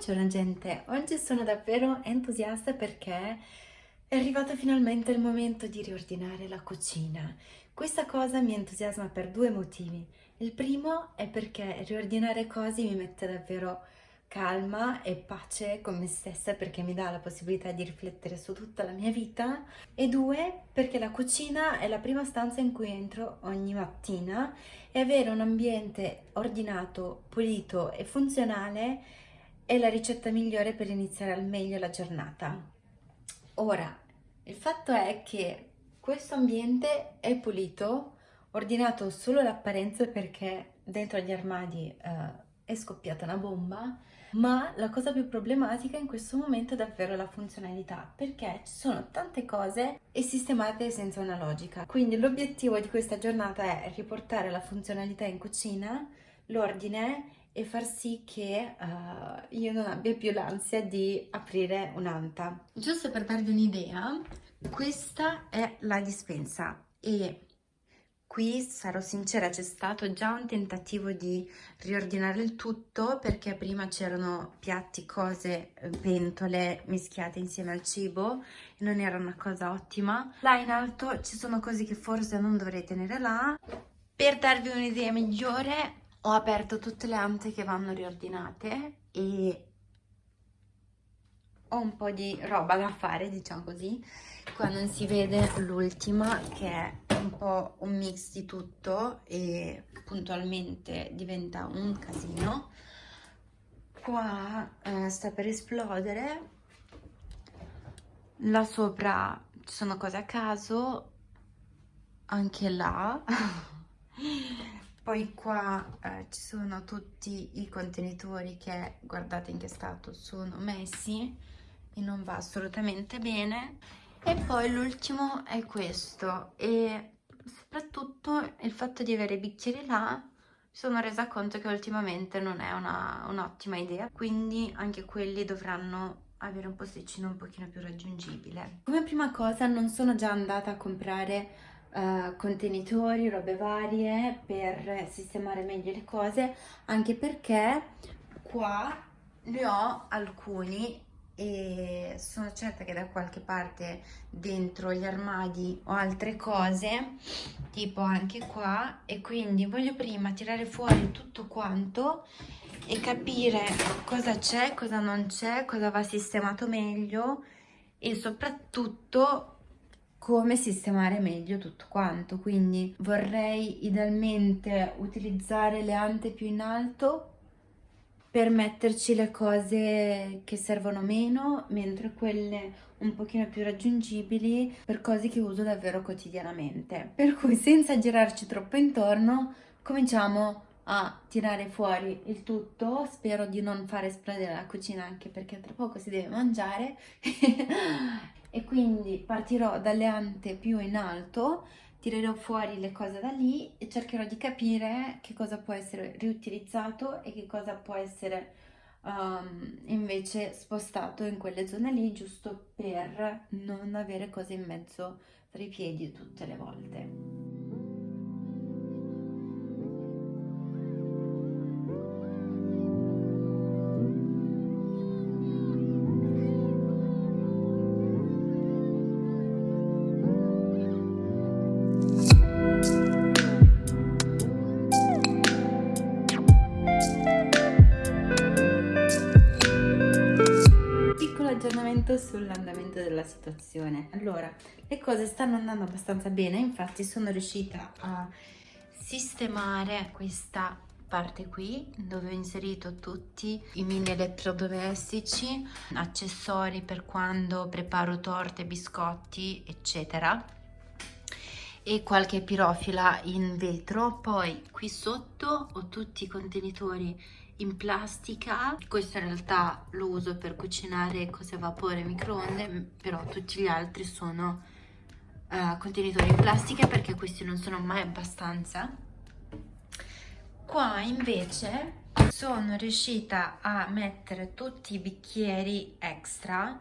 Buongiorno gente, oggi sono davvero entusiasta perché è arrivato finalmente il momento di riordinare la cucina. Questa cosa mi entusiasma per due motivi. Il primo è perché riordinare cose mi mette davvero calma e pace con me stessa perché mi dà la possibilità di riflettere su tutta la mia vita e due perché la cucina è la prima stanza in cui entro ogni mattina e avere un ambiente ordinato, pulito e funzionale è la ricetta migliore per iniziare al meglio la giornata. Ora, il fatto è che questo ambiente è pulito, ordinato solo l'apparenza perché dentro gli armadi eh, è scoppiata una bomba, ma la cosa più problematica in questo momento è davvero la funzionalità, perché ci sono tante cose e sistemate senza una logica. Quindi l'obiettivo di questa giornata è riportare la funzionalità in cucina, l'ordine e far sì che uh, io non abbia più l'ansia di aprire un'anta. Giusto per darvi un'idea, questa è la dispensa e Qui, sarò sincera, c'è stato già un tentativo di riordinare il tutto perché prima c'erano piatti, cose, pentole mischiate insieme al cibo e non era una cosa ottima. Là in alto ci sono cose che forse non dovrei tenere là. Per darvi un'idea migliore ho aperto tutte le ante che vanno riordinate e ho un po' di roba da fare, diciamo così. Qua non si vede l'ultima che è un po' un mix di tutto e puntualmente diventa un casino. Qua eh, sta per esplodere. Là sopra ci sono cose a caso. Anche là poi qua eh, ci sono tutti i contenitori che guardate in che stato sono messi e non va assolutamente bene. E poi l'ultimo è questo e soprattutto il fatto di avere i bicchieri là mi sono resa conto che ultimamente non è un'ottima un idea. Quindi anche quelli dovranno avere un posticino un pochino più raggiungibile. Come prima cosa non sono già andata a comprare uh, contenitori, robe varie per sistemare meglio le cose anche perché qua ne ho alcuni e sono certa che da qualche parte dentro gli armadi ho altre cose tipo anche qua e quindi voglio prima tirare fuori tutto quanto e capire cosa c'è, cosa non c'è, cosa va sistemato meglio e soprattutto come sistemare meglio tutto quanto. Quindi vorrei idealmente utilizzare le ante più in alto per metterci le cose che servono meno, mentre quelle un pochino più raggiungibili per cose che uso davvero quotidianamente. Per cui senza girarci troppo intorno, cominciamo a tirare fuori il tutto, spero di non far esplodere la cucina anche perché tra poco si deve mangiare e quindi partirò dalle ante più in alto tirerò fuori le cose da lì e cercherò di capire che cosa può essere riutilizzato e che cosa può essere um, invece spostato in quelle zone lì giusto per non avere cose in mezzo tra i piedi tutte le volte. Della situazione. Allora, le cose stanno andando abbastanza bene, infatti sono riuscita a sistemare questa parte qui dove ho inserito tutti i mini elettrodomestici, accessori per quando preparo torte, biscotti, eccetera e qualche pirofila in vetro. Poi qui sotto ho tutti i contenitori in plastica. Questo in realtà lo uso per cucinare cose a vapore microonde però tutti gli altri sono uh, contenitori in plastica perché questi non sono mai abbastanza. Qua invece sono riuscita a mettere tutti i bicchieri extra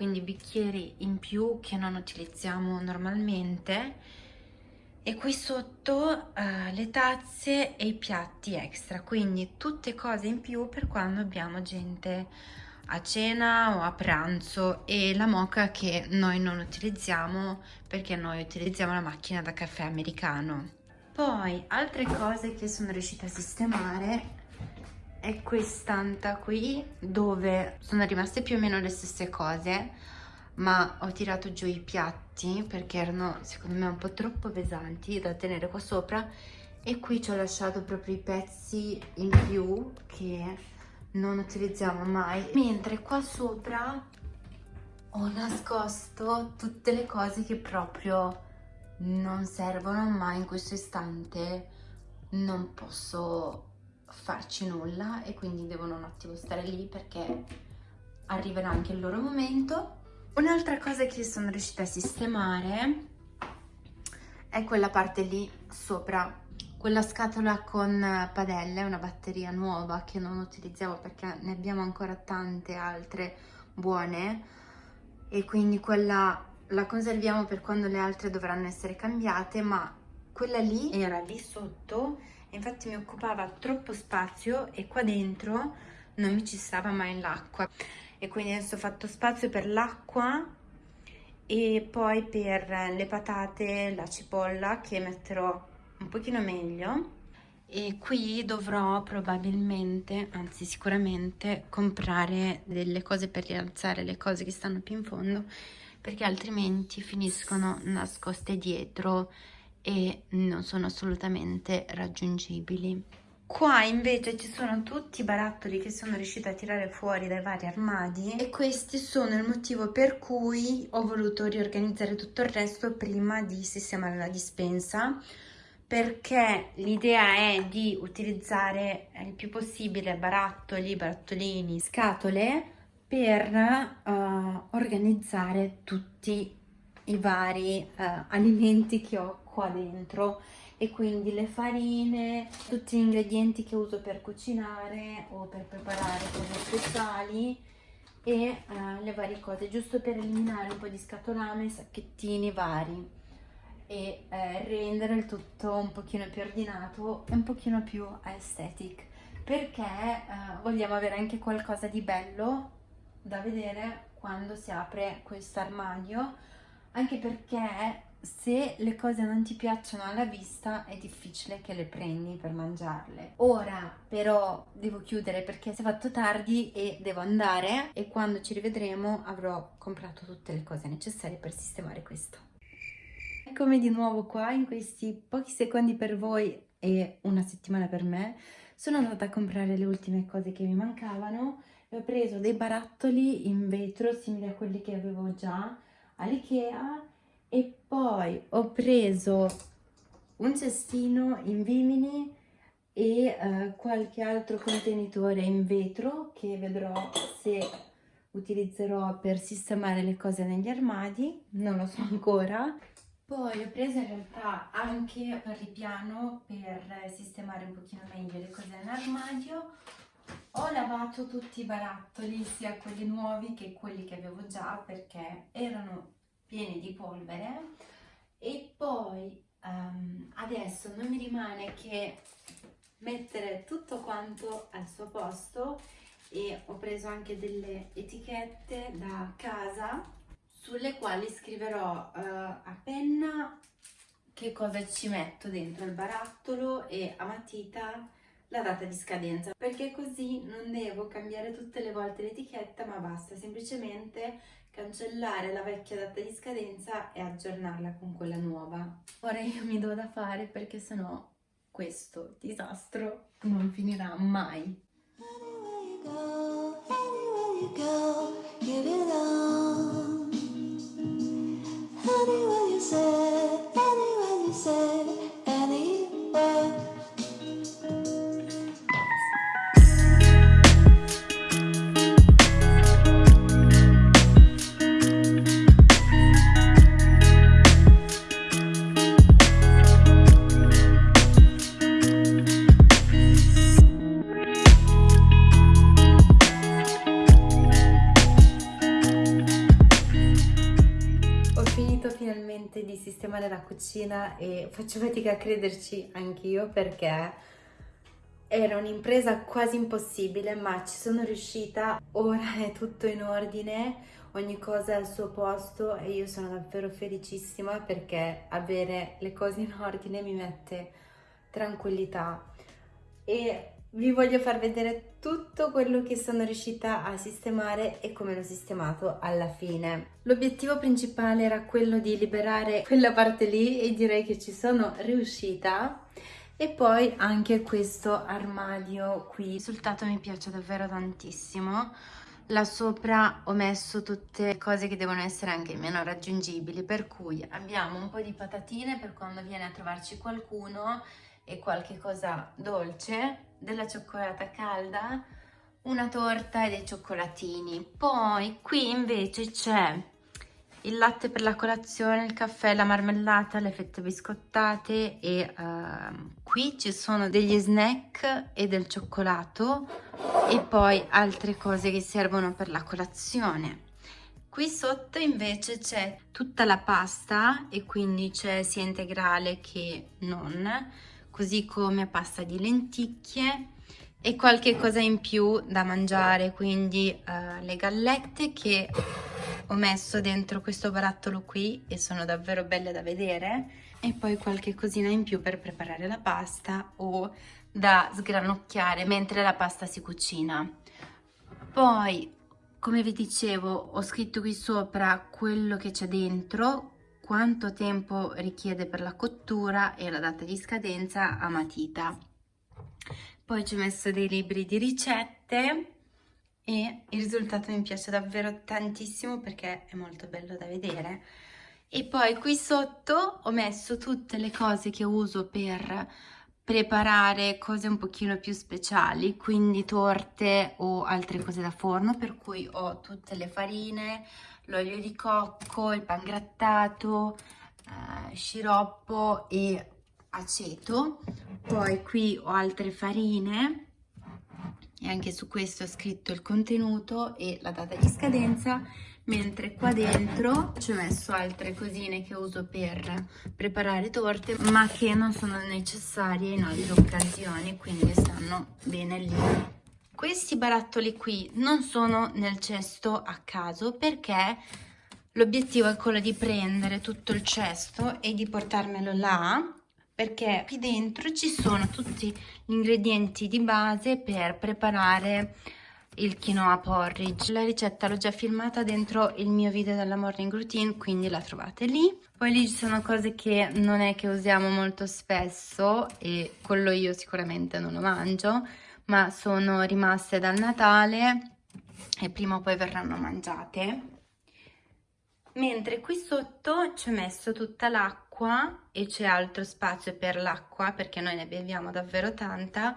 quindi bicchieri in più che non utilizziamo normalmente e qui sotto uh, le tazze e i piatti extra quindi tutte cose in più per quando abbiamo gente a cena o a pranzo. E la moca che noi non utilizziamo perché noi utilizziamo la macchina da caffè americano. Poi altre cose che sono riuscita a sistemare è quest'anta qui dove sono rimaste più o meno le stesse cose ma ho tirato giù i piatti perché erano secondo me un po' troppo pesanti da tenere qua sopra e qui ci ho lasciato proprio i pezzi in più che non utilizziamo mai. Mentre qua sopra ho nascosto tutte le cose che proprio non servono ma in questo istante non posso farci nulla e quindi devono un attimo stare lì perché arriverà anche il loro momento Un'altra cosa che sono riuscita a sistemare è quella parte lì sopra, quella scatola con padelle, una batteria nuova che non utilizziamo perché ne abbiamo ancora tante altre buone. E quindi quella la conserviamo per quando le altre dovranno essere cambiate ma quella lì era lì sotto infatti mi occupava troppo spazio e qua dentro non mi ci stava mai l'acqua e quindi adesso ho fatto spazio per l'acqua e poi per le patate, la cipolla che metterò un pochino meglio e qui dovrò probabilmente, anzi sicuramente, comprare delle cose per rialzare le cose che stanno più in fondo perché altrimenti finiscono nascoste dietro e non sono assolutamente raggiungibili. Qua invece ci sono tutti i barattoli che sono riuscita a tirare fuori dai vari armadi e questi sono il motivo per cui ho voluto riorganizzare tutto il resto prima di sistemare la dispensa perché l'idea è di utilizzare il più possibile barattoli, barattolini, scatole per uh, organizzare tutti i vari uh, alimenti che ho qua dentro e quindi le farine, tutti gli ingredienti che uso per cucinare o per preparare cose speciali e uh, le varie cose, giusto per eliminare un po' di scatolame, sacchettini vari e eh, rendere il tutto un pochino più ordinato e un pochino più aesthetic. Perché eh, vogliamo avere anche qualcosa di bello da vedere quando si apre questo armadio anche perché se le cose non ti piacciono alla vista è difficile che le prendi per mangiarle. Ora però devo chiudere perché si è fatto tardi e devo andare e quando ci rivedremo avrò comprato tutte le cose necessarie per sistemare questo. Eccomi di nuovo qua in questi pochi secondi per voi e una settimana per me. Sono andata a comprare le ultime cose che mi mancavano e ho preso dei barattoli in vetro simili a quelli che avevo già all'Ikea e poi ho preso un cestino in vimini e uh, qualche altro contenitore in vetro che vedrò se utilizzerò per sistemare le cose negli armadi, non lo so ancora. Poi ho preso in realtà anche per ripiano per sistemare un pochino meglio le cose nell'armadio. Ho lavato tutti i barattoli, sia quelli nuovi che quelli che avevo già perché erano pieni di polvere. E poi um, adesso non mi rimane che mettere tutto quanto al suo posto. E ho preso anche delle etichette da casa sulle quali scriverò uh, a penna che cosa ci metto dentro il barattolo e a matita la data di scadenza. Perché così non devo cambiare tutte le volte l'etichetta ma basta semplicemente cancellare la vecchia data di scadenza e aggiornarla con quella nuova. Ora io mi do da fare perché sennò questo disastro non finirà mai. Anywhere you say, anywhere you say sistemare la cucina e faccio fatica a crederci anch'io perché era un'impresa quasi impossibile ma ci sono riuscita, ora è tutto in ordine, ogni cosa è al suo posto e io sono davvero felicissima perché avere le cose in ordine mi mette tranquillità. E vi voglio far vedere tutto quello che sono riuscita a sistemare e come l'ho sistemato alla fine. L'obiettivo principale era quello di liberare quella parte lì e direi che ci sono riuscita e poi anche questo armadio qui. Il risultato mi piace davvero tantissimo. Là sopra ho messo tutte le cose che devono essere anche meno raggiungibili, per cui abbiamo un po' di patatine per quando viene a trovarci qualcuno e qualche cosa dolce, della cioccolata calda, una torta e dei cioccolatini. Poi qui invece c'è il latte per la colazione, il caffè, la marmellata, le fette biscottate e uh, qui ci sono degli snack e del cioccolato e poi altre cose che servono per la colazione. Qui sotto invece c'è tutta la pasta e quindi c'è sia integrale che non così come pasta di lenticchie e qualche cosa in più da mangiare, quindi uh, le gallette che ho messo dentro questo barattolo qui e sono davvero belle da vedere e poi qualche cosina in più per preparare la pasta o da sgranocchiare mentre la pasta si cucina. Poi, come vi dicevo, ho scritto qui sopra quello che c'è dentro, quanto tempo richiede per la cottura e la data di scadenza a matita. Poi ci ho messo dei libri di ricette e il risultato mi piace davvero tantissimo perché è molto bello da vedere. E poi qui sotto ho messo tutte le cose che uso per preparare cose un pochino più speciali, quindi torte o altre cose da forno, per cui ho tutte le farine, l'olio di cocco, il pangrattato, eh, sciroppo e aceto. Poi qui ho altre farine e anche su questo ho scritto il contenuto e la data di scadenza mentre qua dentro ci ho messo altre cosine che uso per preparare torte ma che non sono necessarie in altre occasioni quindi stanno bene lì questi barattoli qui non sono nel cesto a caso perché l'obiettivo è quello di prendere tutto il cesto e di portarmelo là perché qui dentro ci sono tutti gli ingredienti di base per preparare il quinoa porridge. La ricetta l'ho già filmata dentro il mio video della morning routine, quindi la trovate lì. Poi lì ci sono cose che non è che usiamo molto spesso e quello io sicuramente non lo mangio, ma sono rimaste dal Natale e prima o poi verranno mangiate. Mentre qui sotto ci ho messo tutta l'acqua e c'è altro spazio per l'acqua perché noi ne beviamo davvero tanta,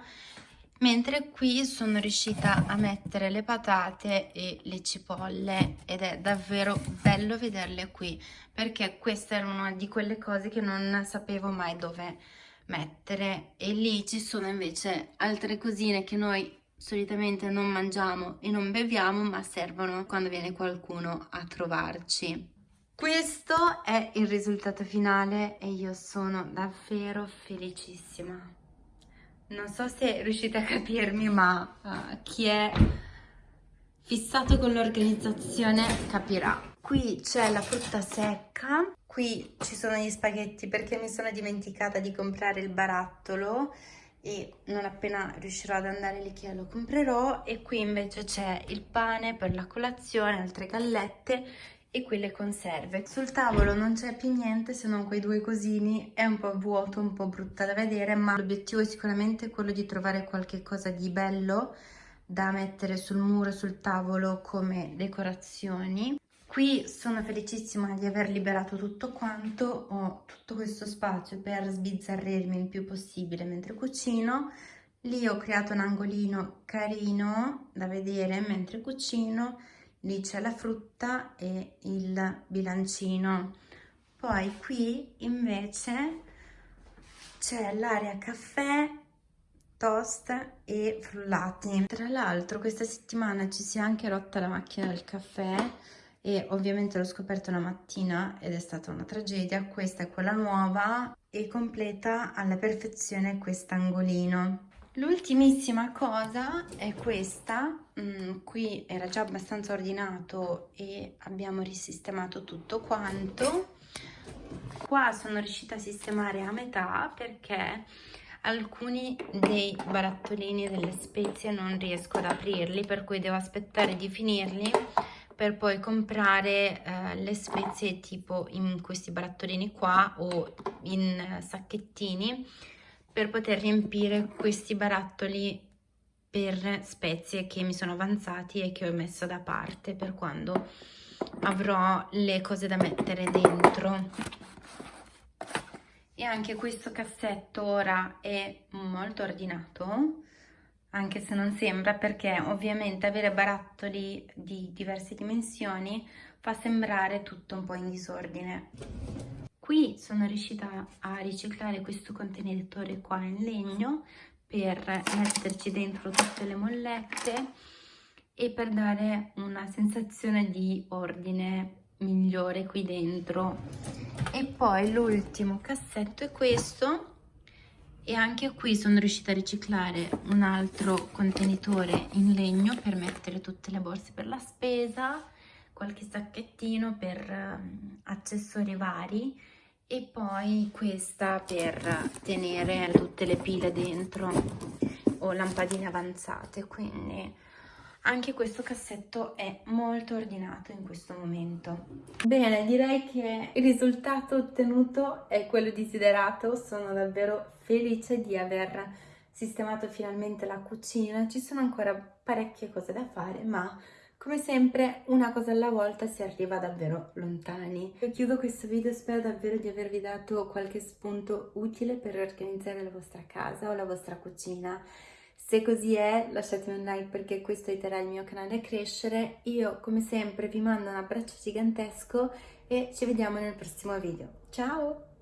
mentre qui sono riuscita a mettere le patate e le cipolle ed è davvero bello vederle qui perché questa era una di quelle cose che non sapevo mai dove mettere e lì ci sono invece altre cosine che noi solitamente non mangiamo e non beviamo ma servono quando viene qualcuno a trovarci. Questo è il risultato finale e io sono davvero felicissima. Non so se riuscite a capirmi ma uh, chi è fissato con l'organizzazione capirà. Qui c'è la frutta secca Qui ci sono gli spaghetti perché mi sono dimenticata di comprare il barattolo e non appena riuscirò ad andare che lo comprerò e qui invece c'è il pane per la colazione, altre gallette e qui le conserve. Sul tavolo non c'è più niente se non quei due cosini, è un po' vuoto, un po' brutta da vedere, ma l'obiettivo è sicuramente quello di trovare qualche cosa di bello da mettere sul muro, sul tavolo come decorazioni. Qui sono felicissima di aver liberato tutto quanto, ho tutto questo spazio per sbizzarrirmi il più possibile mentre cucino. Lì ho creato un angolino carino da vedere mentre cucino, lì c'è la frutta e il bilancino. Poi qui invece c'è l'area caffè, toast e frullati. Tra l'altro questa settimana ci si è anche rotta la macchina del caffè e ovviamente l'ho scoperto una mattina ed è stata una tragedia. Questa è quella nuova e completa alla perfezione quest'angolino. L'ultimissima cosa è questa, mm, qui era già abbastanza ordinato e abbiamo risistemato tutto quanto. Qua sono riuscita a sistemare a metà perché alcuni dei barattolini delle spezie non riesco ad aprirli per cui devo aspettare di finirli per poi comprare eh, le spezie tipo in questi barattolini qua o in sacchettini per poter riempire questi barattoli per spezie che mi sono avanzati e che ho messo da parte per quando avrò le cose da mettere dentro. E anche questo cassetto ora è molto ordinato anche se non sembra perché ovviamente avere barattoli di diverse dimensioni fa sembrare tutto un po' in disordine. Qui sono riuscita a riciclare questo contenitore qua in legno per metterci dentro tutte le mollette e per dare una sensazione di ordine migliore qui dentro. E poi l'ultimo cassetto è questo e anche qui sono riuscita a riciclare un altro contenitore in legno per mettere tutte le borse per la spesa, qualche sacchettino per um, accessori vari e poi questa per tenere tutte le pile dentro o lampadine avanzate, quindi anche questo cassetto è molto ordinato in questo momento. Bene, direi che il risultato ottenuto è quello desiderato. Sono davvero felice di aver sistemato finalmente la cucina. Ci sono ancora parecchie cose da fare, ma come sempre una cosa alla volta si arriva davvero lontani. Io chiudo questo video, spero davvero di avervi dato qualche spunto utile per organizzare la vostra casa o la vostra cucina. Se così è lasciatemi un like perché questo aiuterà il mio canale a crescere. Io come sempre vi mando un abbraccio gigantesco e ci vediamo nel prossimo video. Ciao!